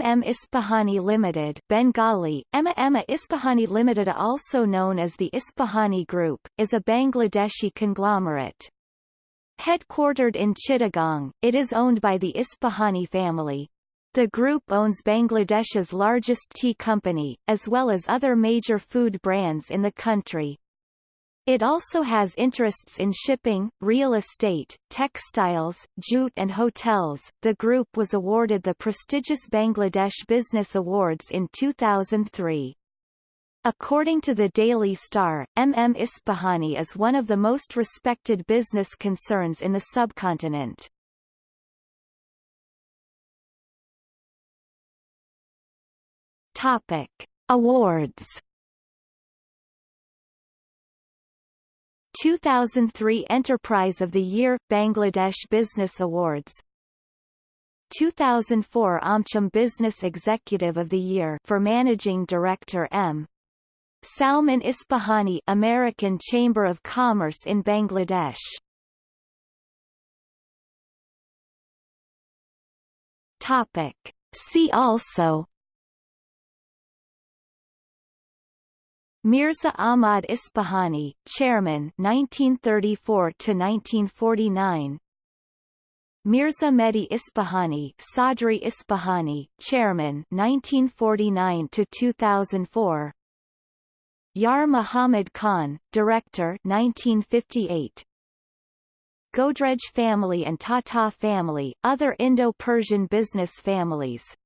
MM Ispahani Limited Bengali, Emma Emma Ispahani Limited also known as the Ispahani Group, is a Bangladeshi conglomerate. Headquartered in Chittagong, it is owned by the Ispahani family. The group owns Bangladesh's largest tea company, as well as other major food brands in the country. It also has interests in shipping, real estate, textiles, jute and hotels. The group was awarded the prestigious Bangladesh Business Awards in 2003. According to the Daily Star, MM Ispahani is one of the most respected business concerns in the subcontinent. Topic: Awards 2003 Enterprise of the Year – Bangladesh Business Awards 2004 Amcham Business Executive of the Year for Managing Director M. Salman Ispahani American Chamber of Commerce in Bangladesh Topic. See also Mirza Ahmad Ispahani, Chairman 1934 to 1949. Mirza Mehdi Ispahani, Sadri Ispahani, Chairman 1949 to 2004. Yar Muhammad Khan, Director 1958. Godrej family and Tata family, other Indo-Persian business families